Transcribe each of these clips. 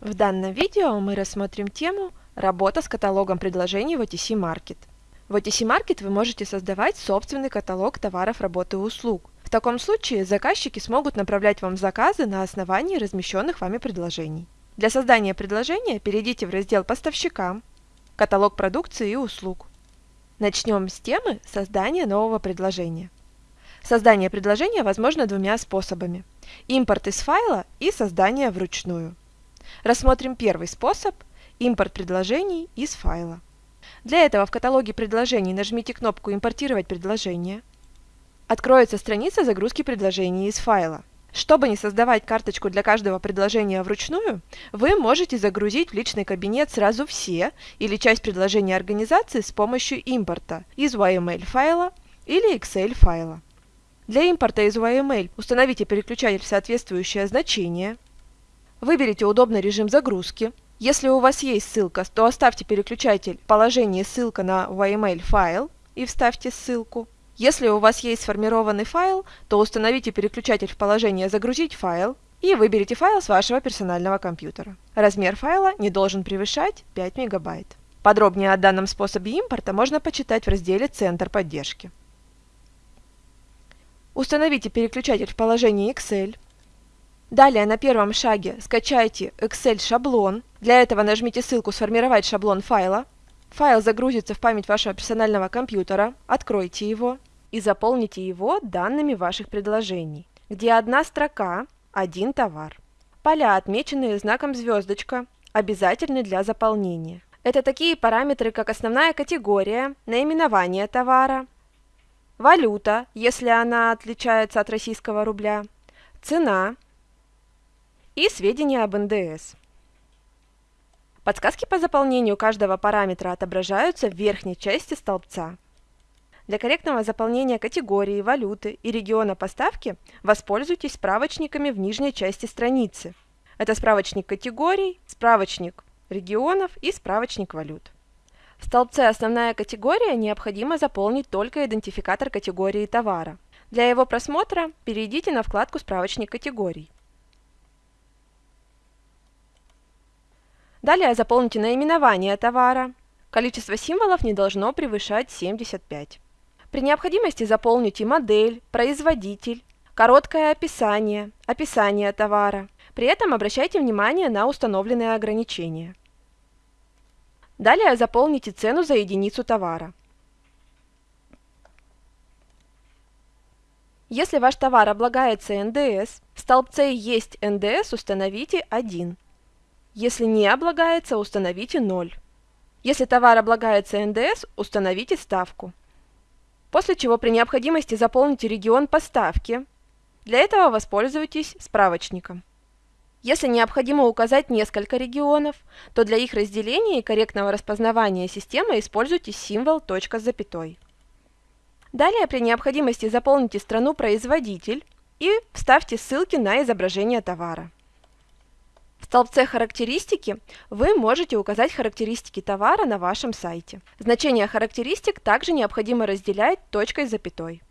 В данном видео мы рассмотрим тему «Работа с каталогом предложений в OTC Market». В OTC Market вы можете создавать собственный каталог товаров, работы и услуг. В таком случае заказчики смогут направлять вам заказы на основании размещенных вами предложений. Для создания предложения перейдите в раздел «Поставщика», «Каталог продукции и услуг». Начнем с темы создания нового предложения. Создание предложения возможно двумя способами – импорт из файла и создание вручную. Рассмотрим первый способ – импорт предложений из файла. Для этого в каталоге предложений нажмите кнопку «Импортировать предложение». Откроется страница загрузки предложений из файла. Чтобы не создавать карточку для каждого предложения вручную, вы можете загрузить в личный кабинет сразу все или часть предложения организации с помощью импорта из YML файла или Excel файла. Для импорта из YML установите переключатель в соответствующее значение, Выберите удобный режим загрузки. Если у вас есть ссылка, то оставьте переключатель в положении «Ссылка на YML файл» и вставьте ссылку. Если у вас есть сформированный файл, то установите переключатель в положение «Загрузить файл» и выберите файл с вашего персонального компьютера. Размер файла не должен превышать 5 мегабайт. Подробнее о данном способе импорта можно почитать в разделе «Центр поддержки». Установите переключатель в положении Excel Далее на первом шаге скачайте Excel шаблон. Для этого нажмите ссылку «Сформировать шаблон файла». Файл загрузится в память вашего персонального компьютера. Откройте его и заполните его данными ваших предложений, где одна строка – один товар. Поля, отмеченные знаком звездочка, обязательны для заполнения. Это такие параметры, как основная категория, наименование товара, валюта, если она отличается от российского рубля, цена – и сведения об НДС. Подсказки по заполнению каждого параметра отображаются в верхней части столбца. Для корректного заполнения категории, валюты и региона поставки воспользуйтесь справочниками в нижней части страницы. Это справочник категорий, справочник регионов и справочник валют. В столбце «Основная категория» необходимо заполнить только идентификатор категории товара. Для его просмотра перейдите на вкладку «Справочник категорий». Далее заполните наименование товара. Количество символов не должно превышать 75. При необходимости заполните модель, производитель, короткое описание, описание товара. При этом обращайте внимание на установленные ограничения. Далее заполните цену за единицу товара. Если ваш товар облагается НДС, в столбце «Есть НДС» установите 1. Если не облагается, установите 0. Если товар облагается НДС, установите ставку. После чего при необходимости заполните регион поставки. Для этого воспользуйтесь справочником. Если необходимо указать несколько регионов, то для их разделения и корректного распознавания системы используйте символ точка с запятой. Далее при необходимости заполните страну-производитель и вставьте ссылки на изображение товара. Столбце «Характеристики» вы можете указать характеристики товара на вашем сайте. Значения характеристик также необходимо разделять точкой с запятой.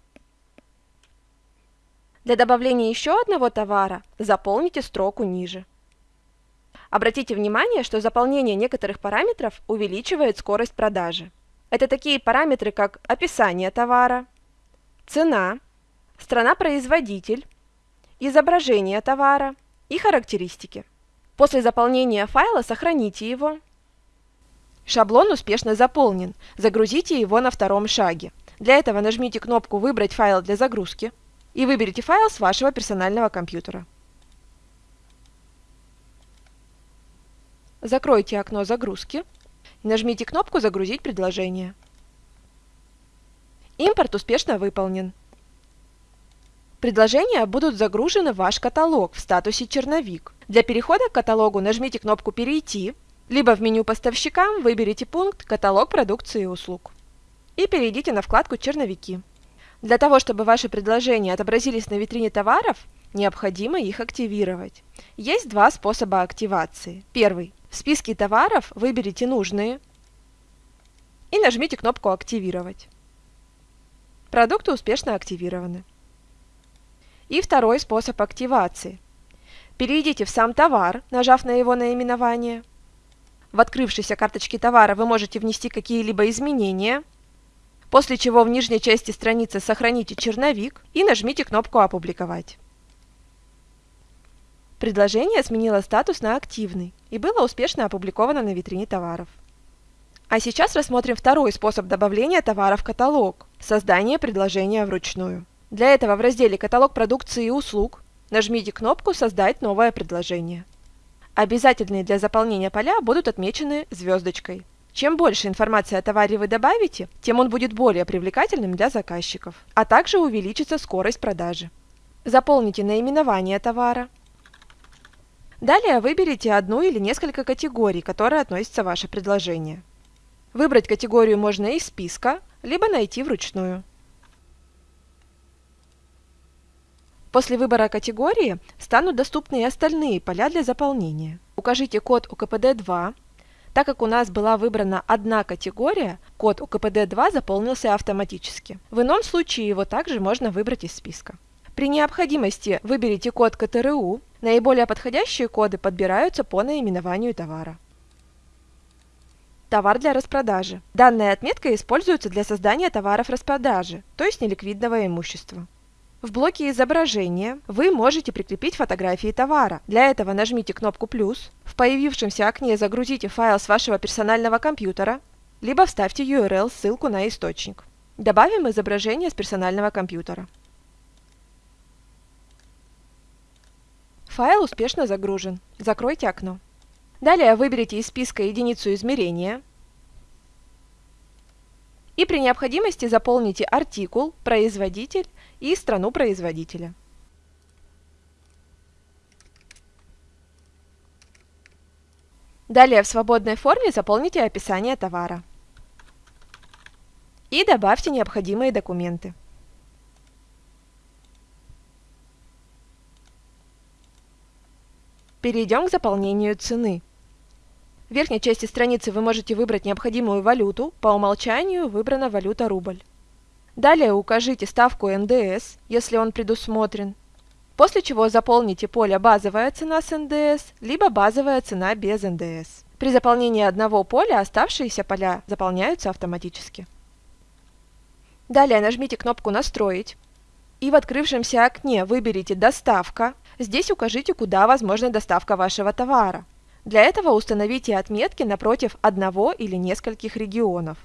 Для добавления еще одного товара заполните строку ниже. Обратите внимание, что заполнение некоторых параметров увеличивает скорость продажи. Это такие параметры, как описание товара, цена, страна-производитель, изображение товара и характеристики. После заполнения файла сохраните его. Шаблон успешно заполнен. Загрузите его на втором шаге. Для этого нажмите кнопку «Выбрать файл для загрузки» и выберите файл с вашего персонального компьютера. Закройте окно загрузки и нажмите кнопку «Загрузить предложение». Импорт успешно выполнен. Предложения будут загружены в ваш каталог в статусе «Черновик». Для перехода к каталогу нажмите кнопку «Перейти», либо в меню поставщика выберите пункт «Каталог продукции и услуг» и перейдите на вкладку «Черновики». Для того, чтобы ваши предложения отобразились на витрине товаров, необходимо их активировать. Есть два способа активации. Первый. В списке товаров выберите нужные и нажмите кнопку «Активировать». Продукты успешно активированы. И второй способ активации – Перейдите в сам товар, нажав на его наименование. В открывшейся карточке товара вы можете внести какие-либо изменения, после чего в нижней части страницы сохраните черновик и нажмите кнопку «Опубликовать». Предложение сменило статус на «Активный» и было успешно опубликовано на витрине товаров. А сейчас рассмотрим второй способ добавления товара в каталог – создание предложения вручную. Для этого в разделе «Каталог продукции и услуг» нажмите кнопку «Создать новое предложение». Обязательные для заполнения поля будут отмечены звездочкой. Чем больше информации о товаре вы добавите, тем он будет более привлекательным для заказчиков, а также увеличится скорость продажи. Заполните наименование товара, Далее выберите одну или несколько категорий, которые относятся ваше предложение. Выбрать категорию можно из списка, либо найти вручную. После выбора категории станут доступны и остальные поля для заполнения. Укажите код УКПД-2. Так как у нас была выбрана одна категория, код УКПД-2 заполнился автоматически. В ином случае его также можно выбрать из списка. При необходимости выберите код КТРУ. Наиболее подходящие коды подбираются по наименованию товара. Товар для распродажи. Данная отметка используется для создания товаров распродажи, то есть неликвидного имущества. В блоке изображения вы можете прикрепить фотографии товара. Для этого нажмите кнопку «плюс», в появившемся окне загрузите файл с вашего персонального компьютера, либо вставьте URL-ссылку на источник. Добавим изображение с персонального компьютера. Файл успешно загружен. Закройте окно. Далее выберите из списка единицу измерения и при необходимости заполните артикул, производитель и страну производителя. Далее в свободной форме заполните описание товара и добавьте необходимые документы. Перейдем к заполнению цены. В верхней части страницы вы можете выбрать необходимую валюту, по умолчанию выбрана валюта рубль. Далее укажите ставку НДС, если он предусмотрен, после чего заполните поле «Базовая цена с НДС» либо «Базовая цена без НДС». При заполнении одного поля оставшиеся поля заполняются автоматически. Далее нажмите кнопку «Настроить» и в открывшемся окне выберите «Доставка», Здесь укажите, куда возможна доставка вашего товара. Для этого установите отметки напротив одного или нескольких регионов.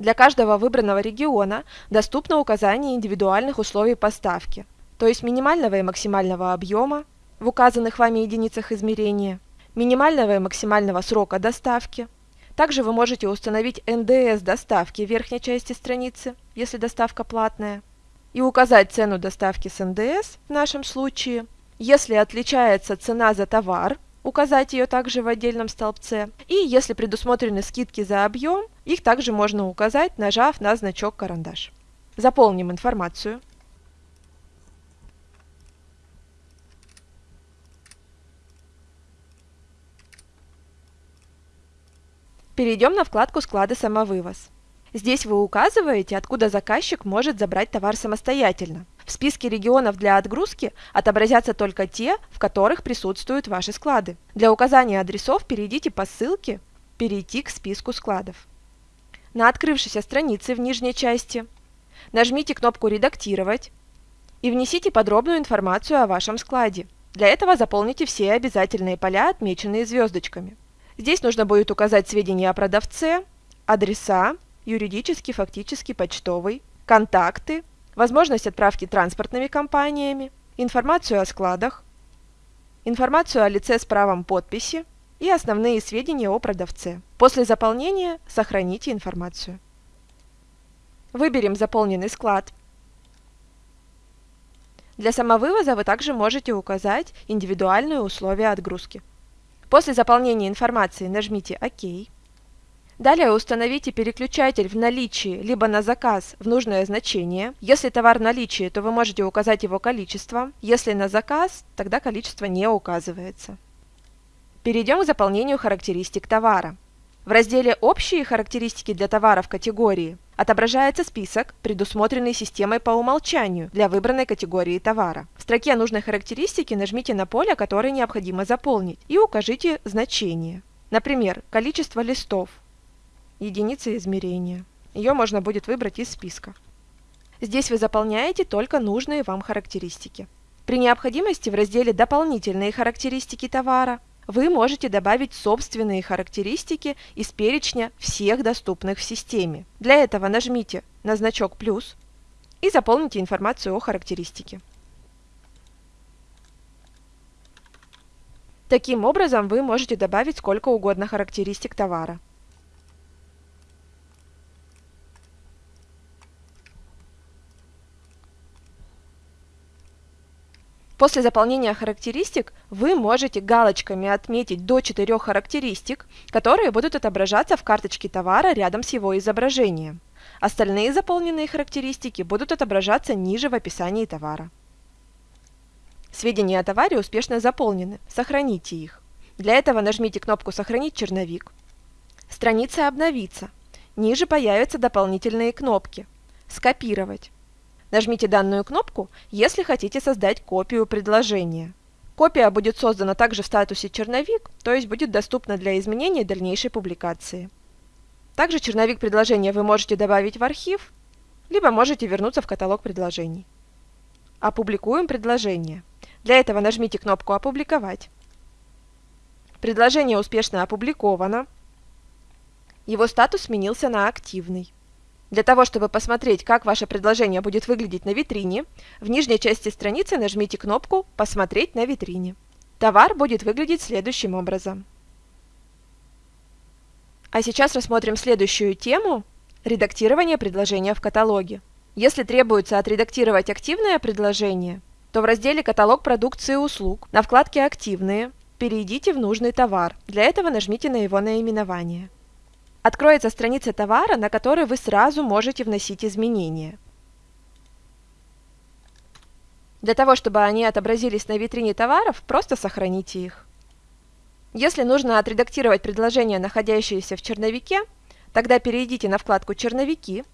Для каждого выбранного региона доступно указание индивидуальных условий поставки, то есть минимального и максимального объема в указанных вами единицах измерения, минимального и максимального срока доставки, также вы можете установить НДС доставки в верхней части страницы, если доставка платная, и указать цену доставки с НДС в нашем случае. Если отличается цена за товар, указать ее также в отдельном столбце. И если предусмотрены скидки за объем, их также можно указать, нажав на значок «Карандаш». Заполним информацию. Перейдем на вкладку «Склады самовывоз». Здесь вы указываете, откуда заказчик может забрать товар самостоятельно. В списке регионов для отгрузки отобразятся только те, в которых присутствуют ваши склады. Для указания адресов перейдите по ссылке «Перейти к списку складов». На открывшейся странице в нижней части нажмите кнопку «Редактировать» и внесите подробную информацию о вашем складе. Для этого заполните все обязательные поля, отмеченные звездочками. Здесь нужно будет указать сведения о продавце, адреса, юридический, фактический, почтовый, контакты, возможность отправки транспортными компаниями, информацию о складах, информацию о лице с правом подписи и основные сведения о продавце. После заполнения сохраните информацию. Выберем заполненный склад. Для самовывоза вы также можете указать индивидуальные условия отгрузки. После заполнения информации нажмите «Ок». Далее установите переключатель в наличии либо на заказ в нужное значение. Если товар в наличии, то вы можете указать его количество. Если на заказ, тогда количество не указывается. Перейдем к заполнению характеристик товара. В разделе «Общие характеристики для товара в категории» отображается список, предусмотренный системой по умолчанию для выбранной категории товара. В строке нужной характеристики нажмите на поле, которое необходимо заполнить, и укажите значение. Например, количество листов, единица измерения. Ее можно будет выбрать из списка. Здесь вы заполняете только нужные вам характеристики. При необходимости в разделе «Дополнительные характеристики товара» вы можете добавить собственные характеристики из перечня всех доступных в системе. Для этого нажмите на значок «плюс» и заполните информацию о характеристике. Таким образом, вы можете добавить сколько угодно характеристик товара. После заполнения характеристик вы можете галочками отметить до 4 характеристик, которые будут отображаться в карточке товара рядом с его изображением. Остальные заполненные характеристики будут отображаться ниже в описании товара. Сведения о товаре успешно заполнены. Сохраните их. Для этого нажмите кнопку «Сохранить черновик». Страница обновится. Ниже появятся дополнительные кнопки «Скопировать». Нажмите данную кнопку, если хотите создать копию предложения. Копия будет создана также в статусе «Черновик», то есть будет доступна для изменения дальнейшей публикации. Также черновик предложения вы можете добавить в архив, либо можете вернуться в каталог предложений. Опубликуем предложение. Для этого нажмите кнопку «Опубликовать». Предложение успешно опубликовано. Его статус сменился на активный. Для того, чтобы посмотреть, как ваше предложение будет выглядеть на витрине, в нижней части страницы нажмите кнопку «Посмотреть на витрине». Товар будет выглядеть следующим образом. А сейчас рассмотрим следующую тему – редактирование предложения в каталоге. Если требуется отредактировать активное предложение, то в разделе «Каталог продукции и услуг» на вкладке «Активные» перейдите в нужный товар. Для этого нажмите на его наименование. Откроется страница товара, на которой вы сразу можете вносить изменения. Для того, чтобы они отобразились на витрине товаров, просто сохраните их. Если нужно отредактировать предложение, находящееся в черновике, тогда перейдите на вкладку «Черновики»,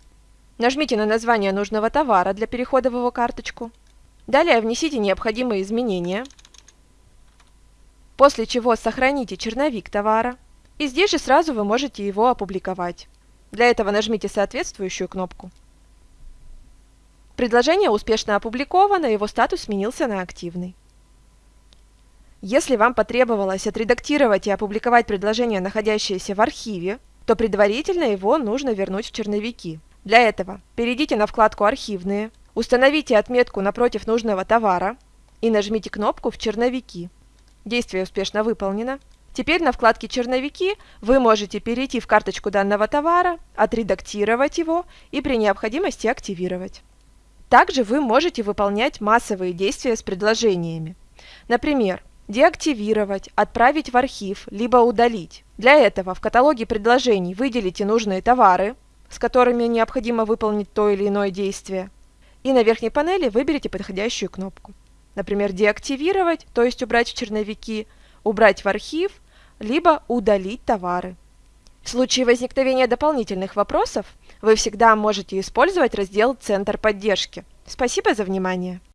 нажмите на название нужного товара для перехода в его карточку, далее внесите необходимые изменения, после чего сохраните черновик товара, и здесь же сразу вы можете его опубликовать. Для этого нажмите соответствующую кнопку. Предложение успешно опубликовано, его статус сменился на активный. Если вам потребовалось отредактировать и опубликовать предложение, находящееся в архиве, то предварительно его нужно вернуть в черновики. Для этого перейдите на вкладку «Архивные», установите отметку напротив нужного товара и нажмите кнопку «В черновики». Действие успешно выполнено. Теперь на вкладке «Черновики» вы можете перейти в карточку данного товара, отредактировать его и при необходимости активировать. Также вы можете выполнять массовые действия с предложениями. Например, деактивировать, отправить в архив, либо удалить. Для этого в каталоге предложений выделите нужные товары, с которыми необходимо выполнить то или иное действие, и на верхней панели выберите подходящую кнопку. Например, деактивировать, то есть убрать в черновики, убрать в архив либо удалить товары. В случае возникновения дополнительных вопросов вы всегда можете использовать раздел «Центр поддержки». Спасибо за внимание!